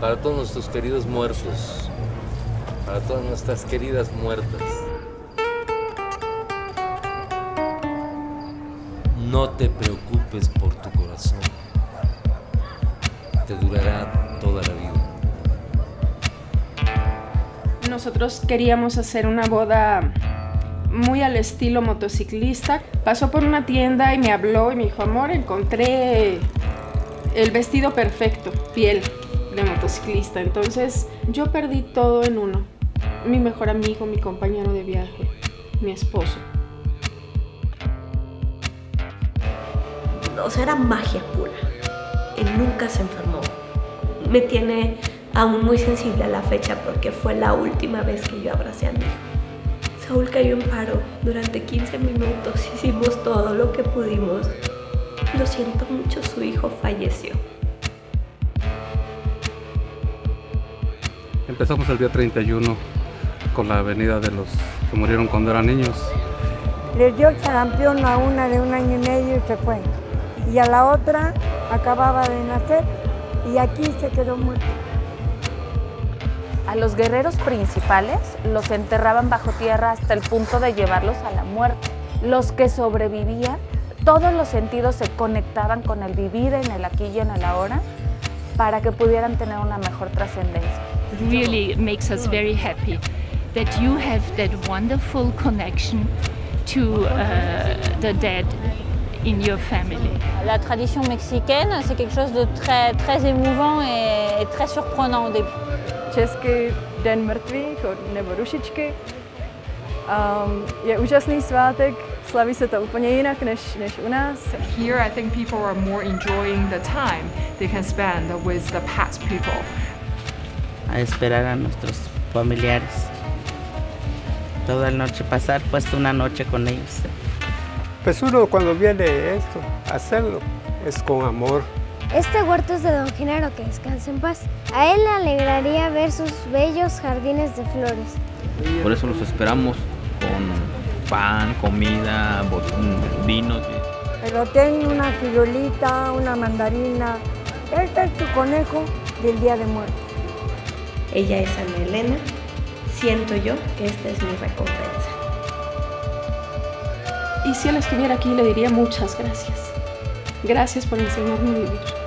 para todos nuestros queridos muertos, para todas nuestras queridas muertas. No te preocupes por tu corazón, te durará toda la vida. Nosotros queríamos hacer una boda muy al estilo motociclista. Pasó por una tienda y me habló y me dijo, amor, encontré el vestido perfecto, piel de motociclista. Entonces yo perdí todo en uno. Mi mejor amigo, mi compañero de viaje, mi esposo. O sea, era magia pura. Él nunca se enfermó. Me tiene aún muy sensible a la fecha porque fue la última vez que yo abracé a mi. Saúl cayó en paro. Durante 15 minutos hicimos todo lo que pudimos. Lo siento mucho, su hijo falleció. Empezamos el día 31 con la avenida de los que murieron cuando eran niños. Les dio el sarampión a una de un año y medio y se fue. Y a la otra acababa de nacer y aquí se quedó muerto. A los guerreros principales los enterraban bajo tierra hasta el punto de llevarlos a la muerte. Los que sobrevivían, todos los sentidos se conectaban con el vivir en el aquí y en el ahora para que pudieran tener una mejor trascendencia. Really makes us very happy that you have that wonderful connection to uh, the dead in your family. La tradition mexicaine, c'est quelque chose de très, très émouvant et très surprenant au début. Česky Den mrtvých nebo Rušičky. Um, je úžasný svátek, slaví se to úplně jinak než, než u nás. Here I think people are more enjoying the time they can spend with the past people. A esperar a nuestros familiares. Toda la noche pasar pues una noche con ellos. Pues uno cuando viene esto, a hacerlo, es con amor. Este huerto es de Don Genaro, que descanse en paz. A él le alegraría ver sus bellos jardines de flores. Por eso los esperamos con pan, comida, vinos. Pero ten una frijolita, una mandarina. Este es tu conejo del Día de Muertos. Ella es Ana Elena. Siento yo que esta es mi recompensa. Y si él estuviera aquí le diría muchas gracias. Gracias por enseñarme a vivir.